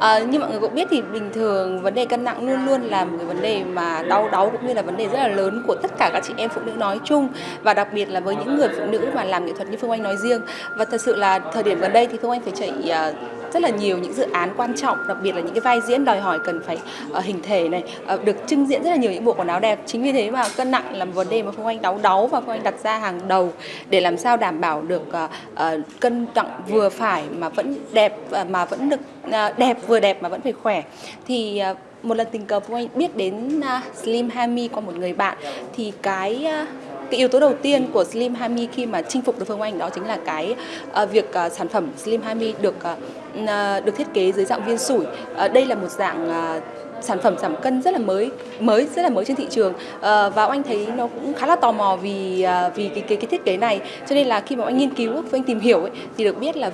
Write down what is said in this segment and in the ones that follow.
À, như mọi người cũng biết thì bình thường vấn đề cân nặng luôn luôn là một cái vấn đề mà đau đáu cũng như là vấn đề rất là lớn của tất cả các chị em phụ nữ nói chung và đặc biệt là với những người phụ nữ mà làm nghệ thuật như Phương Anh nói riêng. Và thật sự là thời điểm gần đây thì Phương Anh phải chạy uh, rất là nhiều những dự án quan trọng đặc biệt là những cái vai diễn đòi hỏi cần phải uh, hình thể này uh, được trưng diễn rất là nhiều những bộ quần áo đẹp. Chính vì thế mà cân nặng là một vấn đề mà Phương Anh đau đáu và Phương Anh đặt ra hàng đầu để làm sao đảm bảo được uh, uh, cân nặng vừa phải mà vẫn đẹp uh, mà vẫn được uh, đẹp vừa đẹp mà vẫn phải khỏe. Thì uh, một lần tình cờ Phương Anh biết đến uh, Slim Hami qua một người bạn thì cái uh, cái yếu tố đầu tiên của Slim Hami khi mà chinh phục được Phương Anh đó chính là cái uh, việc uh, sản phẩm Slim Hami được uh, được thiết kế dưới dạng viên sủi. Uh, đây là một dạng uh, sản phẩm giảm cân rất là mới mới rất là mới trên thị trường à, và anh thấy nó cũng khá là tò mò vì vì cái cái cái thiết kế này cho nên là khi mà anh nghiên cứu anh tìm hiểu ấy, thì được biết là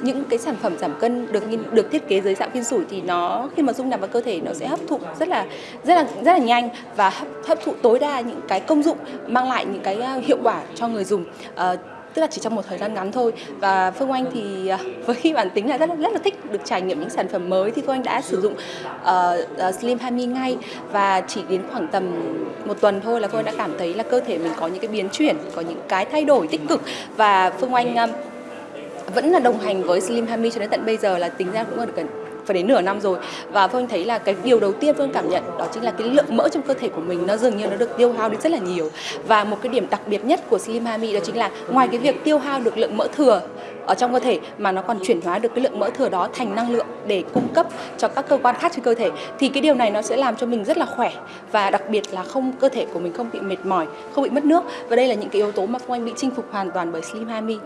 những cái sản phẩm giảm cân được được thiết kế dưới dạng viên sủi thì nó khi mà dung nạp vào cơ thể nó sẽ hấp thụ rất là rất là rất là nhanh và hấp, hấp thụ tối đa những cái công dụng mang lại những cái à, hiệu quả cho người dùng. Uh, tức là chỉ trong một thời gian ngắn thôi. Và Phương Anh thì à, với khi bản tính là rất rất là thích được trải nghiệm những sản phẩm mới thì Phương Anh đã sử dụng uh, uh, Slim Hami ngay. Và chỉ đến khoảng tầm một tuần thôi là Phương Anh đã cảm thấy là cơ thể mình có những cái biến chuyển có những cái thay đổi tích cực. Và Phương Anh uh, à, vẫn là đồng hành với Slim Hami cho đến tận bây giờ là tính ra cũng gần gần phải đến nửa năm rồi. Và Phương thấy là cái điều đầu tiên Phương cảm nhận đó chính là cái lượng mỡ trong cơ thể của mình nó dường như nó được tiêu hao đi rất là nhiều. Và một cái điểm đặc biệt nhất của Slim Hami đó chính là ngoài cái việc tiêu hao được lượng mỡ thừa ở trong cơ thể mà nó còn chuyển hóa được cái lượng mỡ thừa đó thành năng lượng để cung cấp cho các cơ quan khác trên cơ thể, thì cái điều này nó sẽ làm cho mình rất là khỏe. Và đặc biệt là không, cơ thể của mình không bị mệt mỏi, không bị mất nước. Và đây là những cái yếu tố mà Phương Anh bị chinh phục hoàn toàn bởi Slim Hami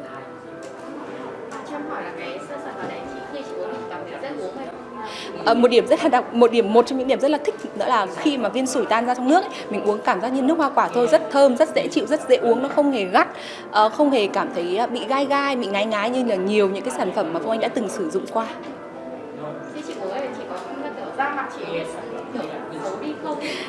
À, một điểm rất là đặc một điểm một trong những điểm rất là thích đó là khi mà viên sủi tan ra trong nước ấy, mình uống cảm giác như nước hoa quả thôi rất thơm rất dễ chịu rất dễ uống nó không hề gắt uh, không hề cảm thấy bị gai gai bị ngái ngái như là nhiều những cái sản phẩm mà phương anh đã từng sử dụng qua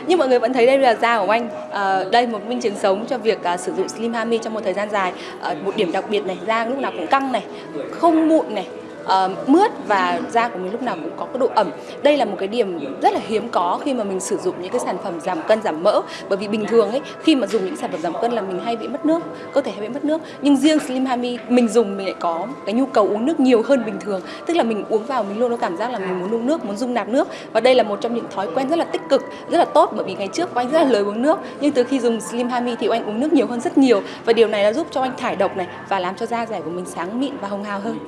nhưng mọi người vẫn thấy đây là da của anh. À, đây một minh chứng sống cho việc à, sử dụng Slim Hami trong một thời gian dài. À, một điểm đặc biệt này da lúc nào cũng căng này không mụn này uh, mướt và da của mình lúc nào cũng có cái độ ẩm. Đây là một cái điểm rất là hiếm có khi mà mình sử dụng những cái sản phẩm giảm cân giảm mỡ. Bởi vì bình thường ấy khi mà dùng những sản phẩm giảm cân là mình hay bị mất nước cơ thể hay bị mất nước. Nhưng riêng Slim Hami mình dùng mình lại có cái nhu cầu uống nước nhiều hơn bình thường. Tức là mình uống vào mình luôn có cảm giác là mình muốn uống nước muốn dung nạp nước. Và đây là một trong những thói quen rất là tích cực rất là tốt. Bởi vì ngày trước anh rất là lười uống nước. Nhưng từ khi dùng Slim Hami thì anh uống nước nhiều hơn rất nhiều. Và điều này đã giúp cho anh thải độc này và làm cho da dẻ của mình sáng mịn và hồng hào hơn.